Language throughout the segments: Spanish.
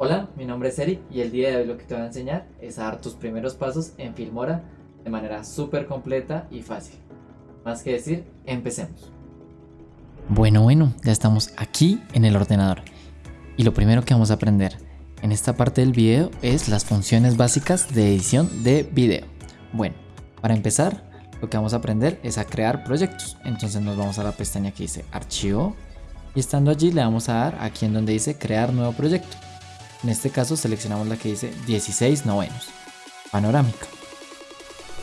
Hola, mi nombre es Eric y el día de hoy lo que te voy a enseñar es a dar tus primeros pasos en Filmora de manera súper completa y fácil. Más que decir, empecemos. Bueno, bueno, ya estamos aquí en el ordenador. Y lo primero que vamos a aprender en esta parte del video es las funciones básicas de edición de video. Bueno, para empezar, lo que vamos a aprender es a crear proyectos. Entonces nos vamos a la pestaña que dice archivo y estando allí le vamos a dar aquí en donde dice crear nuevo proyecto. En este caso seleccionamos la que dice 16 novenos, panorámica.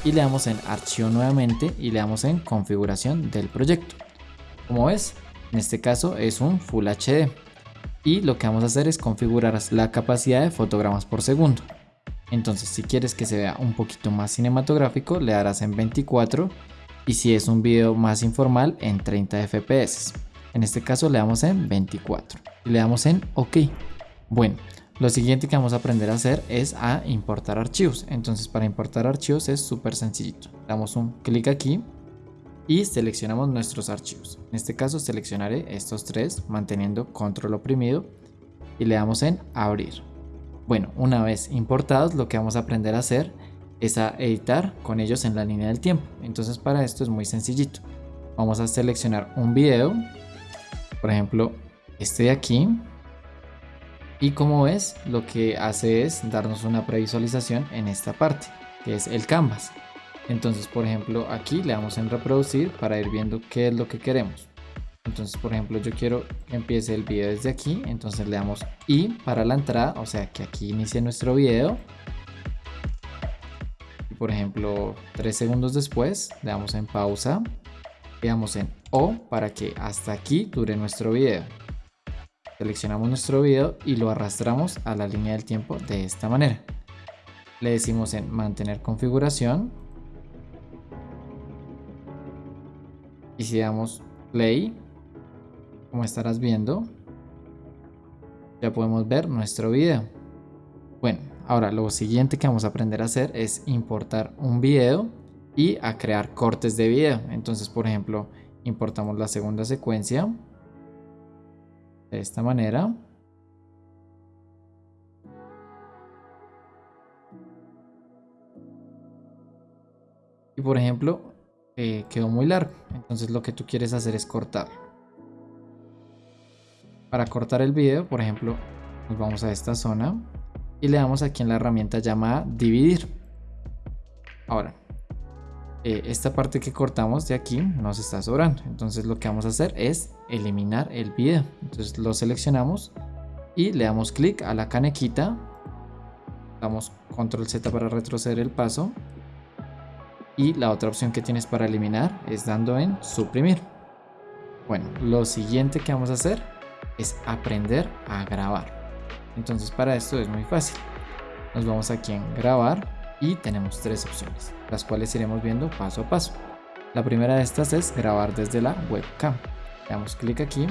Y le damos en archivo nuevamente y le damos en configuración del proyecto. Como ves, en este caso es un Full HD. Y lo que vamos a hacer es configurar la capacidad de fotogramas por segundo. Entonces si quieres que se vea un poquito más cinematográfico le darás en 24 y si es un video más informal en 30 fps. En este caso le damos en 24 y le damos en OK. Bueno, lo siguiente que vamos a aprender a hacer es a importar archivos. Entonces para importar archivos es súper sencillito. Damos un clic aquí y seleccionamos nuestros archivos. En este caso seleccionaré estos tres manteniendo control oprimido y le damos en abrir. Bueno, una vez importados lo que vamos a aprender a hacer es a editar con ellos en la línea del tiempo. Entonces para esto es muy sencillito. Vamos a seleccionar un video, por ejemplo este de aquí. Y como ves, lo que hace es darnos una previsualización en esta parte, que es el canvas. Entonces, por ejemplo, aquí le damos en reproducir para ir viendo qué es lo que queremos. Entonces, por ejemplo, yo quiero que empiece el video desde aquí. Entonces le damos I para la entrada, o sea que aquí inicie nuestro video. Y por ejemplo, tres segundos después, le damos en pausa. Le damos en O para que hasta aquí dure nuestro video. Seleccionamos nuestro video y lo arrastramos a la línea del tiempo de esta manera. Le decimos en mantener configuración. Y si damos play, como estarás viendo, ya podemos ver nuestro video. Bueno, ahora lo siguiente que vamos a aprender a hacer es importar un video y a crear cortes de video. Entonces, por ejemplo, importamos la segunda secuencia de esta manera. Y por ejemplo, eh, quedó muy largo. Entonces lo que tú quieres hacer es cortarlo. Para cortar el video, por ejemplo, nos vamos a esta zona y le damos aquí en la herramienta llamada dividir. Ahora, eh, esta parte que cortamos de aquí nos está sobrando. Entonces lo que vamos a hacer es eliminar el video. Entonces lo seleccionamos y le damos clic a la canequita. Damos control Z para retroceder el paso. Y la otra opción que tienes para eliminar es dando en suprimir. Bueno, lo siguiente que vamos a hacer es aprender a grabar. Entonces para esto es muy fácil. Nos vamos aquí en grabar y tenemos tres opciones, las cuales iremos viendo paso a paso. La primera de estas es grabar desde la webcam. Le damos clic aquí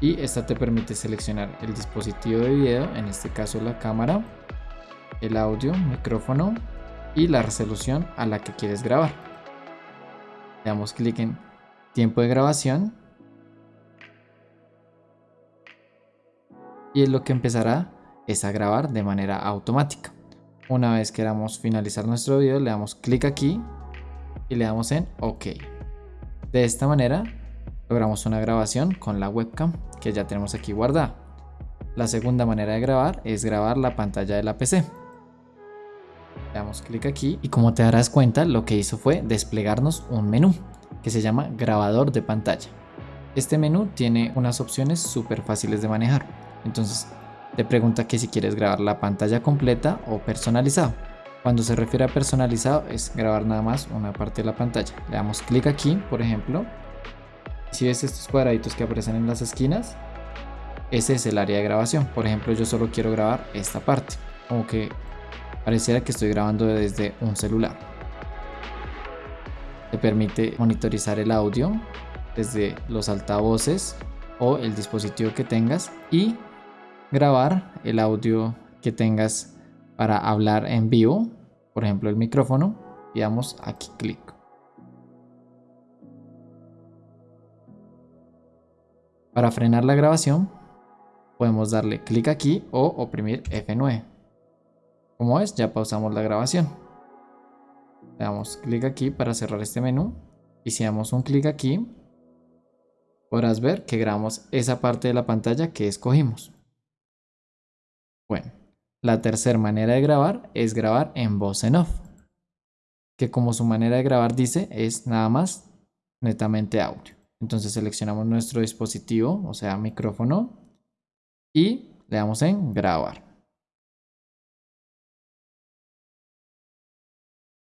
y esta te permite seleccionar el dispositivo de video, en este caso la cámara, el audio, micrófono y la resolución a la que quieres grabar. Le damos clic en tiempo de grabación y lo que empezará es a grabar de manera automática. Una vez queramos finalizar nuestro video le damos clic aquí y le damos en OK. De esta manera logramos una grabación con la webcam que ya tenemos aquí guardada. La segunda manera de grabar es grabar la pantalla de la PC. Le damos clic aquí y como te darás cuenta lo que hizo fue desplegarnos un menú que se llama grabador de pantalla. Este menú tiene unas opciones súper fáciles de manejar entonces te pregunta que si quieres grabar la pantalla completa o personalizado. Cuando se refiere a personalizado es grabar nada más una parte de la pantalla. Le damos clic aquí, por ejemplo. Si ves estos cuadraditos que aparecen en las esquinas, ese es el área de grabación. Por ejemplo, yo solo quiero grabar esta parte. Como que pareciera que estoy grabando desde un celular. Te permite monitorizar el audio desde los altavoces o el dispositivo que tengas y grabar el audio que tengas para hablar en vivo, por ejemplo el micrófono, y damos aquí clic. Para frenar la grabación, podemos darle clic aquí o oprimir F9. Como es, ya pausamos la grabación. Le damos clic aquí para cerrar este menú y si damos un clic aquí, podrás ver que grabamos esa parte de la pantalla que escogimos. Bueno, la tercera manera de grabar es grabar en voz en off, que como su manera de grabar dice es nada más netamente audio. Entonces seleccionamos nuestro dispositivo, o sea micrófono, y le damos en grabar.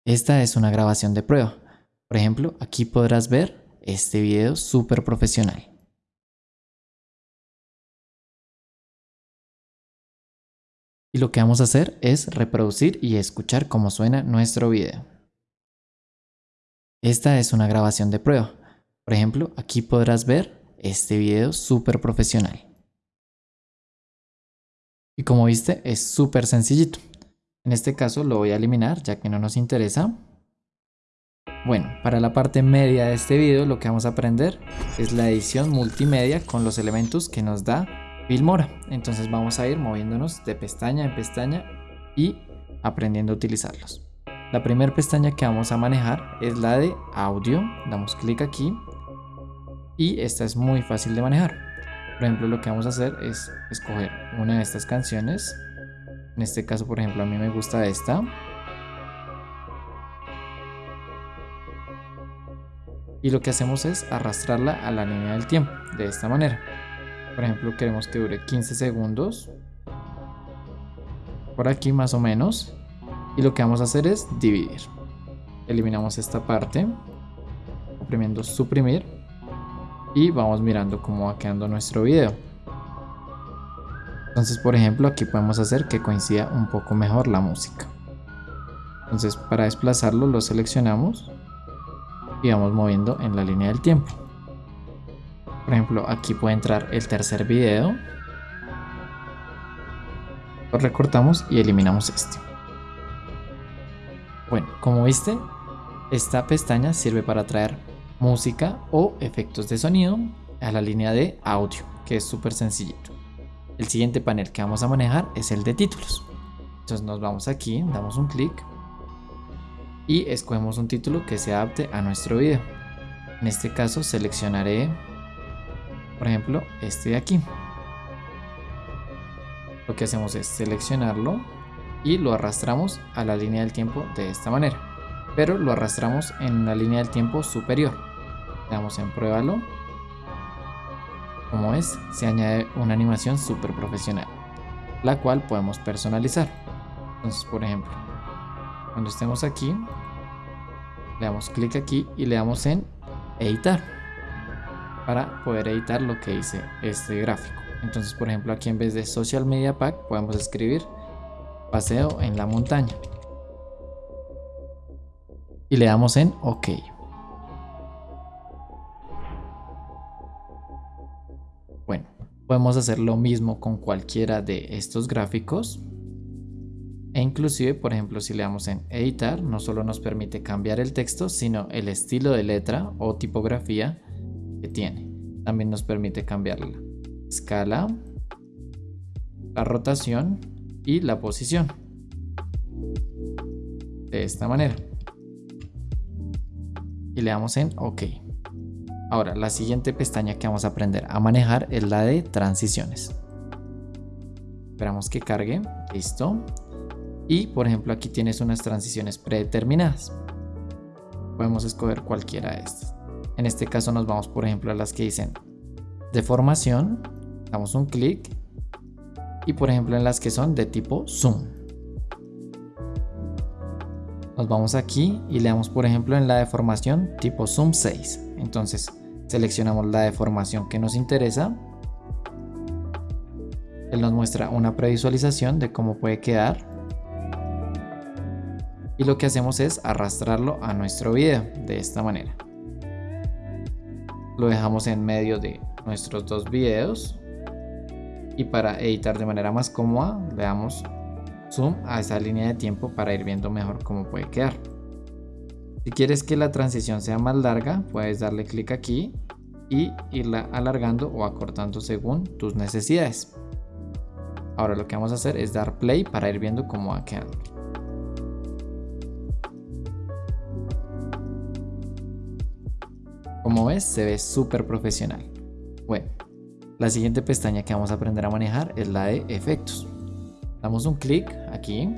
Esta es una grabación de prueba. Por ejemplo, aquí podrás ver este video súper profesional. Y lo que vamos a hacer es reproducir y escuchar cómo suena nuestro video. Esta es una grabación de prueba. Por ejemplo, aquí podrás ver este video súper profesional. Y como viste, es súper sencillito. En este caso lo voy a eliminar ya que no nos interesa. Bueno, para la parte media de este video lo que vamos a aprender es la edición multimedia con los elementos que nos da Filmora. Entonces vamos a ir moviéndonos de pestaña en pestaña y aprendiendo a utilizarlos. La primera pestaña que vamos a manejar es la de audio. Damos clic aquí y esta es muy fácil de manejar. Por ejemplo, lo que vamos a hacer es escoger una de estas canciones. En este caso, por ejemplo, a mí me gusta esta. Y lo que hacemos es arrastrarla a la línea del tiempo, de esta manera. Por ejemplo, queremos que dure 15 segundos. Por aquí más o menos. Y lo que vamos a hacer es dividir. Eliminamos esta parte. Oprimiendo suprimir. Y vamos mirando cómo va quedando nuestro video. Entonces, por ejemplo, aquí podemos hacer que coincida un poco mejor la música. Entonces, para desplazarlo lo seleccionamos y vamos moviendo en la línea del tiempo. Por ejemplo, aquí puede entrar el tercer video. Lo recortamos y eliminamos este. Bueno, como viste, esta pestaña sirve para traer música o efectos de sonido a la línea de audio, que es súper sencillito. El siguiente panel que vamos a manejar es el de títulos. Entonces nos vamos aquí, damos un clic y escogemos un título que se adapte a nuestro video. En este caso seleccionaré, por ejemplo, este de aquí. Lo que hacemos es seleccionarlo y lo arrastramos a la línea del tiempo de esta manera. Pero lo arrastramos en la línea del tiempo superior. Le damos en pruébalo. Como es, se añade una animación súper profesional, la cual podemos personalizar. Entonces, por ejemplo, cuando estemos aquí, le damos clic aquí y le damos en editar para poder editar lo que dice este gráfico. Entonces, por ejemplo, aquí en vez de Social Media Pack podemos escribir paseo en la montaña. Y le damos en OK. Bueno, podemos hacer lo mismo con cualquiera de estos gráficos. E inclusive, por ejemplo, si le damos en editar, no solo nos permite cambiar el texto, sino el estilo de letra o tipografía que tiene. También nos permite cambiar la escala, la rotación y la posición. De esta manera. Y le damos en OK. Ahora, la siguiente pestaña que vamos a aprender a manejar es la de transiciones. Esperamos que cargue. Listo. Y por ejemplo aquí tienes unas transiciones predeterminadas. Podemos escoger cualquiera de estas. En este caso nos vamos por ejemplo a las que dicen deformación. Damos un clic. Y por ejemplo en las que son de tipo zoom. Nos vamos aquí y le damos por ejemplo en la deformación tipo zoom 6. Entonces seleccionamos la deformación que nos interesa. Él nos muestra una previsualización de cómo puede quedar y lo que hacemos es arrastrarlo a nuestro video de esta manera. Lo dejamos en medio de nuestros dos videos y para editar de manera más cómoda le damos zoom a esa línea de tiempo para ir viendo mejor cómo puede quedar. Si quieres que la transición sea más larga, puedes darle clic aquí y irla alargando o acortando según tus necesidades. Ahora lo que vamos a hacer es dar play para ir viendo cómo va quedando. Como ves, se ve súper profesional. Bueno, la siguiente pestaña que vamos a aprender a manejar es la de efectos. Damos un clic aquí.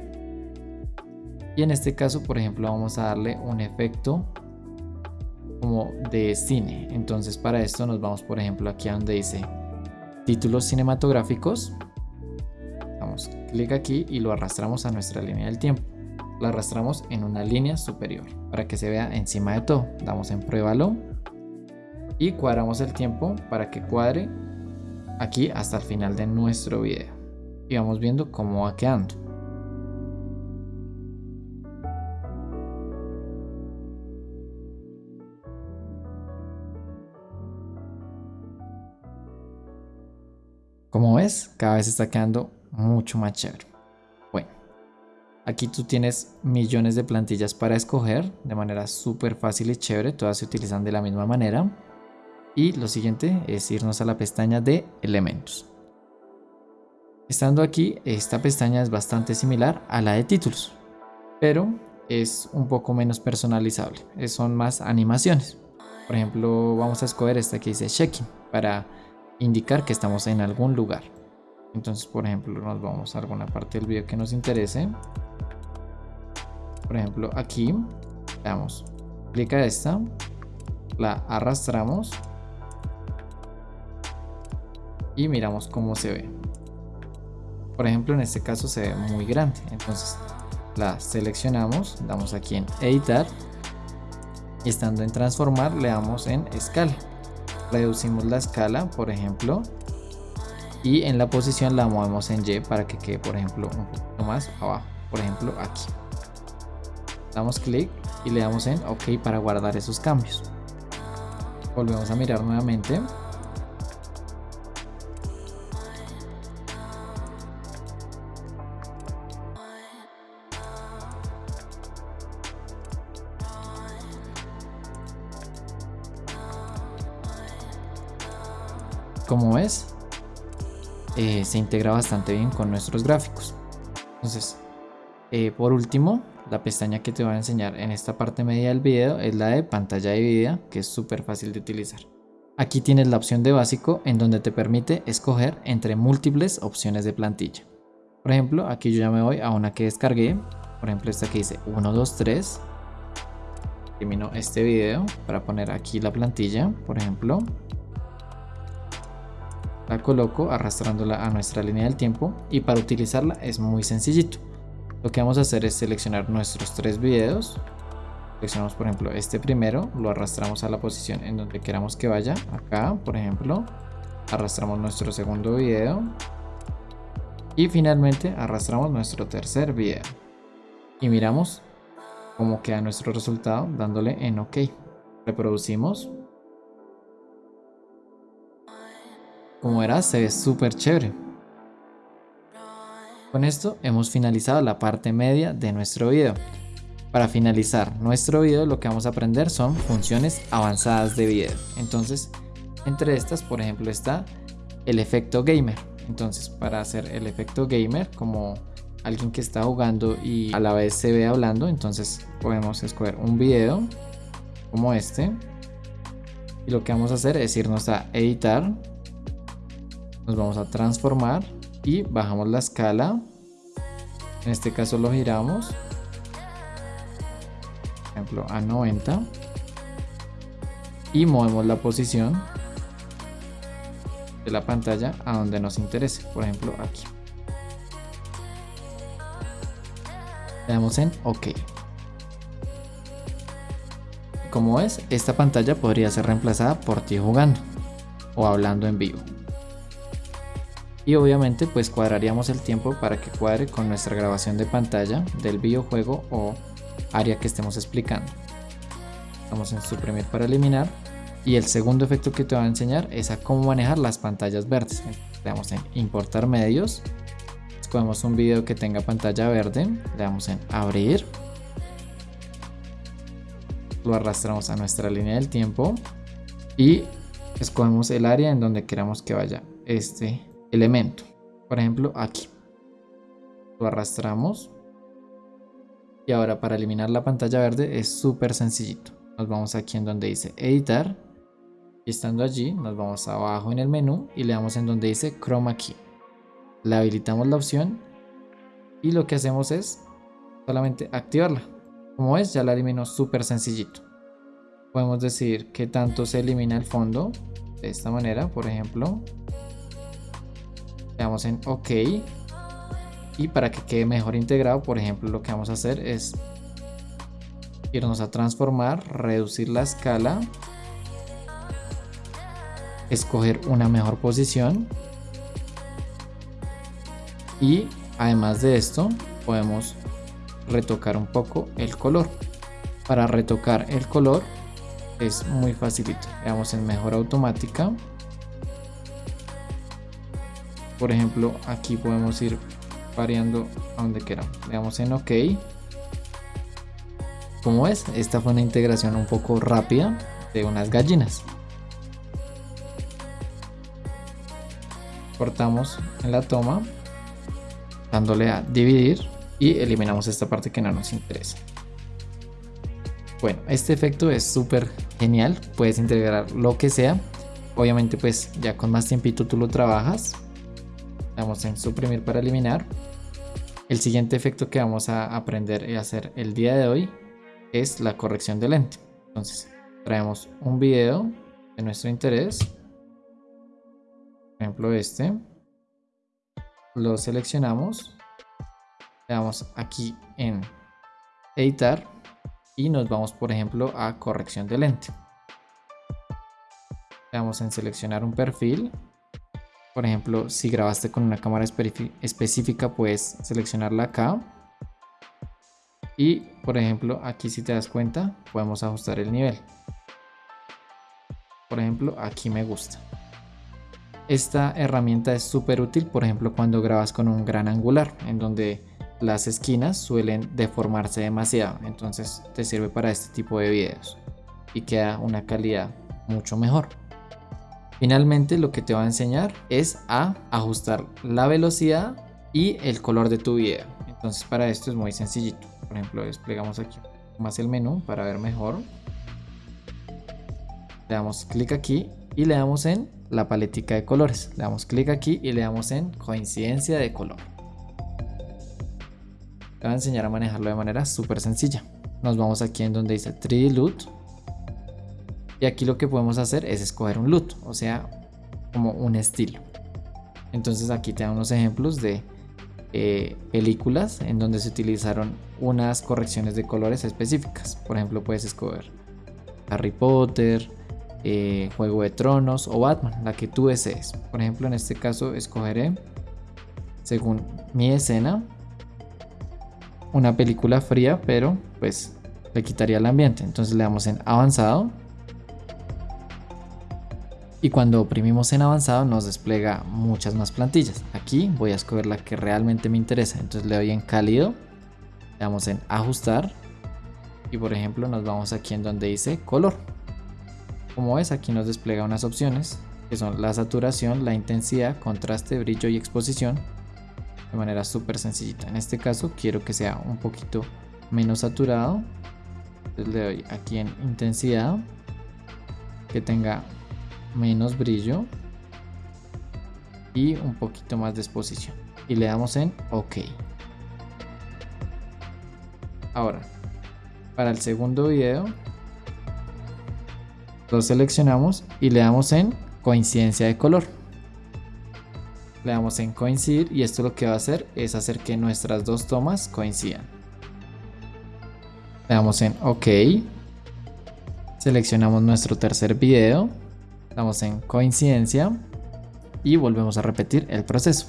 Y en este caso, por ejemplo, vamos a darle un efecto como de cine. Entonces para esto nos vamos, por ejemplo, aquí a donde dice títulos cinematográficos. Damos clic aquí y lo arrastramos a nuestra línea del tiempo. Lo arrastramos en una línea superior para que se vea encima de todo. Damos en pruébalo y cuadramos el tiempo para que cuadre aquí hasta el final de nuestro video. Y vamos viendo cómo va quedando. Como ves cada vez está quedando mucho más chévere. Bueno aquí tú tienes millones de plantillas para escoger de manera súper fácil y chévere todas se utilizan de la misma manera y lo siguiente es irnos a la pestaña de elementos. Estando aquí, esta pestaña es bastante similar a la de títulos, pero es un poco menos personalizable, son más animaciones. Por ejemplo, vamos a escoger esta que dice checking para indicar que estamos en algún lugar. Entonces, por ejemplo, nos vamos a alguna parte del video que nos interese. Por ejemplo, aquí, damos clic a esta, la arrastramos y miramos cómo se ve. Por ejemplo, en este caso se ve muy grande. Entonces la seleccionamos, damos aquí en editar y estando en transformar le damos en escala. Reducimos la escala, por ejemplo, y en la posición la movemos en Y para que quede, por ejemplo, un poquito más abajo. Por ejemplo, aquí. Damos clic y le damos en OK para guardar esos cambios. Volvemos a mirar nuevamente eh, se integra bastante bien con nuestros gráficos. Entonces eh, por último la pestaña que te voy a enseñar en esta parte media del video es la de pantalla dividida que es súper fácil de utilizar. Aquí tienes la opción de básico en donde te permite escoger entre múltiples opciones de plantilla. Por ejemplo aquí yo ya me voy a una que descargué. Por ejemplo esta que dice 1 2 3 termino este video para poner aquí la plantilla por ejemplo la coloco arrastrándola a nuestra línea del tiempo y para utilizarla es muy sencillito. Lo que vamos a hacer es seleccionar nuestros tres videos. Seleccionamos por ejemplo este primero, lo arrastramos a la posición en donde queramos que vaya. Acá por ejemplo, arrastramos nuestro segundo video. Y finalmente arrastramos nuestro tercer video. Y miramos cómo queda nuestro resultado dándole en OK. Reproducimos Como verás, se ve súper chévere. Con esto hemos finalizado la parte media de nuestro video. Para finalizar nuestro video lo que vamos a aprender son funciones avanzadas de video. Entonces, entre estas, por ejemplo, está el efecto gamer. Entonces, para hacer el efecto gamer, como alguien que está jugando y a la vez se ve hablando, entonces podemos escoger un video como este. Y lo que vamos a hacer es irnos a editar nos vamos a transformar y bajamos la escala. En este caso lo giramos. Por ejemplo a 90 y movemos la posición de la pantalla a donde nos interese. Por ejemplo aquí. Le damos en ok. Como ves esta pantalla podría ser reemplazada por ti jugando o hablando en vivo y obviamente pues cuadraríamos el tiempo para que cuadre con nuestra grabación de pantalla del videojuego o área que estemos explicando. Vamos en suprimir para eliminar. Y el segundo efecto que te voy a enseñar es a cómo manejar las pantallas verdes. Le damos en importar medios, escogemos un video que tenga pantalla verde, le damos en abrir, lo arrastramos a nuestra línea del tiempo. Y escogemos el área en donde queramos que vaya este elemento. Por ejemplo, aquí. Lo arrastramos. Y ahora para eliminar la pantalla verde es súper sencillito. Nos vamos aquí en donde dice editar. Y estando allí nos vamos abajo en el menú y le damos en donde dice Chroma Key. Le habilitamos la opción y lo que hacemos es solamente activarla. Como ves ya la eliminó súper sencillito. Podemos decir que tanto se elimina el fondo de esta manera, por ejemplo. Le damos en OK. Y para que quede mejor integrado, por ejemplo, lo que vamos a hacer es irnos a transformar, reducir la escala, escoger una mejor posición y además de esto podemos retocar un poco el color. Para retocar el color es muy facilito. Veamos en mejor automática. Por ejemplo, aquí podemos ir variando a donde queramos. Le damos en OK. Como es, esta fue una integración un poco rápida de unas gallinas. Cortamos en la toma, dándole a dividir y eliminamos esta parte que no nos interesa. Bueno, este efecto es súper genial, puedes integrar lo que sea. Obviamente pues ya con más tiempito tú lo trabajas. En suprimir para eliminar. El siguiente efecto que vamos a aprender y hacer el día de hoy es la corrección de lente. Entonces traemos un video de nuestro interés. Por ejemplo este. Lo seleccionamos. Le damos aquí en editar y nos vamos por ejemplo a corrección de lente. Le damos en seleccionar un perfil por ejemplo, si grabaste con una cámara específica, puedes seleccionarla acá. Y, por ejemplo, aquí si te das cuenta, podemos ajustar el nivel. Por ejemplo, aquí me gusta. Esta herramienta es súper útil, por ejemplo, cuando grabas con un gran angular, en donde las esquinas suelen deformarse demasiado. Entonces te sirve para este tipo de videos y queda una calidad mucho mejor. Finalmente lo que te va a enseñar es a ajustar la velocidad y el color de tu video. Entonces para esto es muy sencillito. Por ejemplo, desplegamos aquí más el menú para ver mejor. Le damos clic aquí y le damos en la paletica de colores. Le damos clic aquí y le damos en coincidencia de color. Te voy a enseñar a manejarlo de manera súper sencilla. Nos vamos aquí en donde dice 3D Loot y aquí lo que podemos hacer es escoger un loot, o sea, como un estilo. Entonces aquí te dan unos ejemplos de eh, películas en donde se utilizaron unas correcciones de colores específicas. Por ejemplo, puedes escoger Harry Potter, eh, Juego de Tronos o Batman, la que tú desees. Por ejemplo, en este caso escogeré, según mi escena, una película fría, pero pues le quitaría el ambiente. Entonces le damos en avanzado y cuando oprimimos en avanzado nos despliega muchas más plantillas. Aquí voy a escoger la que realmente me interesa, entonces le doy en cálido, le damos en ajustar y por ejemplo nos vamos aquí en donde dice color. Como ves aquí nos despliega unas opciones que son la saturación, la intensidad, contraste, brillo y exposición de manera súper sencillita. En este caso quiero que sea un poquito menos saturado, entonces le doy aquí en intensidad, que tenga menos brillo y un poquito más de exposición. Y le damos en ok. Ahora para el segundo video lo seleccionamos y le damos en coincidencia de color. Le damos en coincidir y esto lo que va a hacer es hacer que nuestras dos tomas coincidan. Le damos en ok. Seleccionamos nuestro tercer video damos en coincidencia y volvemos a repetir el proceso.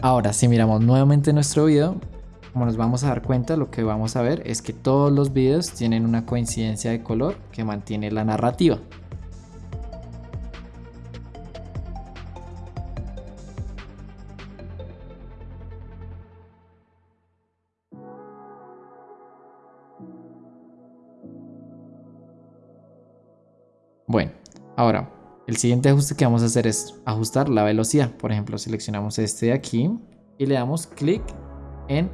Ahora, si miramos nuevamente nuestro video, como nos vamos a dar cuenta, lo que vamos a ver es que todos los videos tienen una coincidencia de color que mantiene la narrativa. Bueno, Ahora, El siguiente ajuste que vamos a hacer es ajustar la velocidad. Por ejemplo, seleccionamos este de aquí y le damos clic en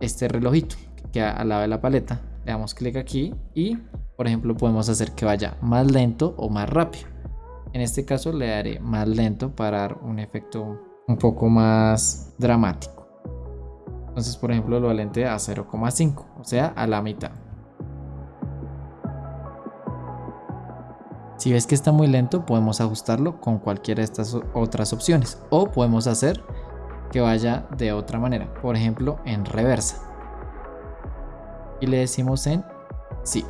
este relojito que queda al lado de la paleta. Le damos clic aquí y, por ejemplo, podemos hacer que vaya más lento o más rápido. En este caso le daré más lento para dar un efecto un poco más dramático. Entonces, por ejemplo, lo alente a 0,5, o sea, a la mitad. Si ves que está muy lento, podemos ajustarlo con cualquiera de estas otras opciones. O podemos hacer que vaya de otra manera, por ejemplo en reversa. Y le decimos en sí.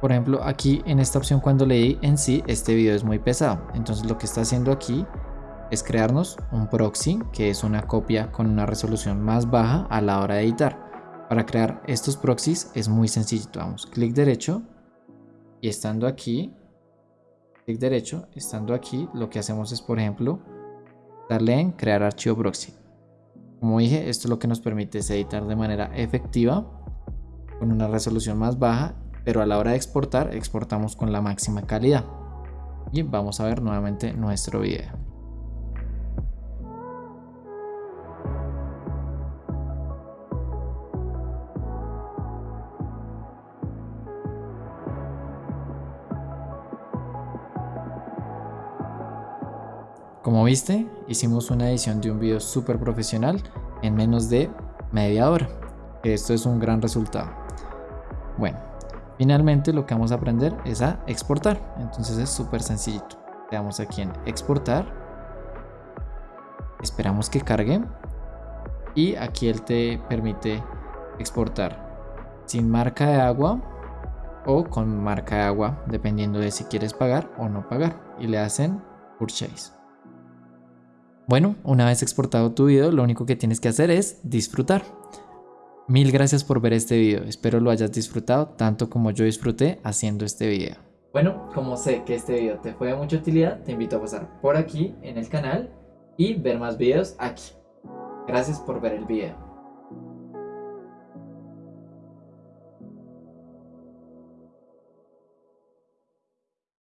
Por ejemplo, aquí en esta opción cuando leí en sí, este video es muy pesado. Entonces lo que está haciendo aquí es crearnos un proxy, que es una copia con una resolución más baja a la hora de editar. Para crear estos proxies es muy sencillito. Vamos, clic derecho y estando aquí clic derecho, estando aquí, lo que hacemos es, por ejemplo, darle en crear archivo proxy. Como dije, esto lo que nos permite es editar de manera efectiva, con una resolución más baja, pero a la hora de exportar, exportamos con la máxima calidad. Y vamos a ver nuevamente nuestro video. Viste, hicimos una edición de un video súper profesional en menos de media hora. Esto es un gran resultado. Bueno, finalmente lo que vamos a aprender es a exportar. Entonces es súper sencillito. Le damos aquí en exportar. Esperamos que cargue. Y aquí él te permite exportar sin marca de agua o con marca de agua, dependiendo de si quieres pagar o no pagar. Y le hacen purchase. Bueno, una vez exportado tu video, lo único que tienes que hacer es disfrutar. Mil gracias por ver este video, espero lo hayas disfrutado tanto como yo disfruté haciendo este video. Bueno, como sé que este video te fue de mucha utilidad, te invito a pasar por aquí en el canal y ver más videos aquí. Gracias por ver el video.